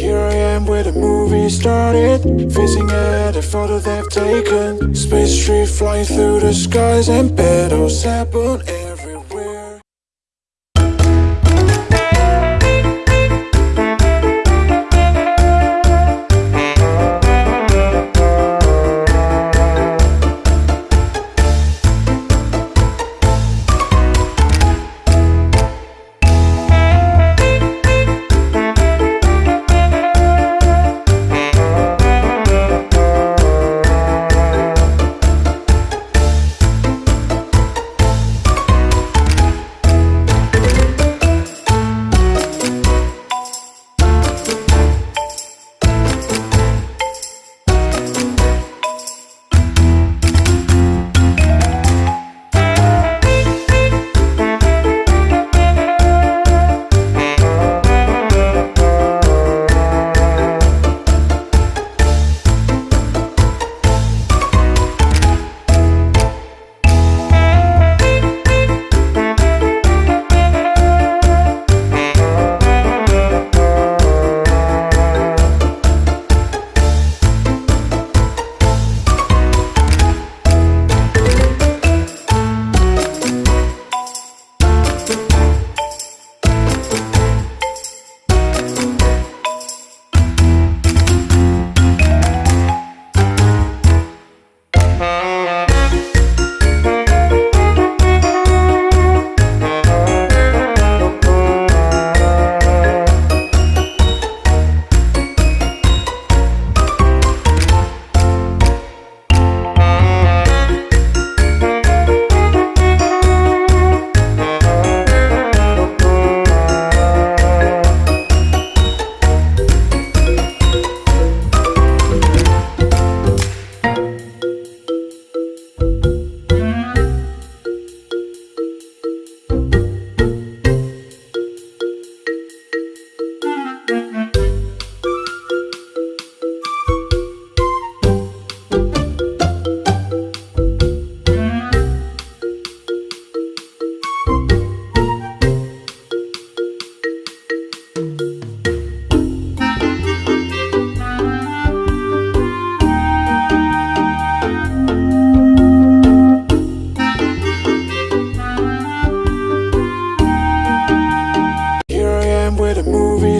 Here I am where the movie started Facing at a photo they've taken. Space tree flying through the skies And battles happen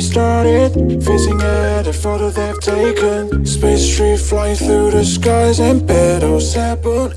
started Facing at a photo they've taken. Space tree flying through the skies And battles happen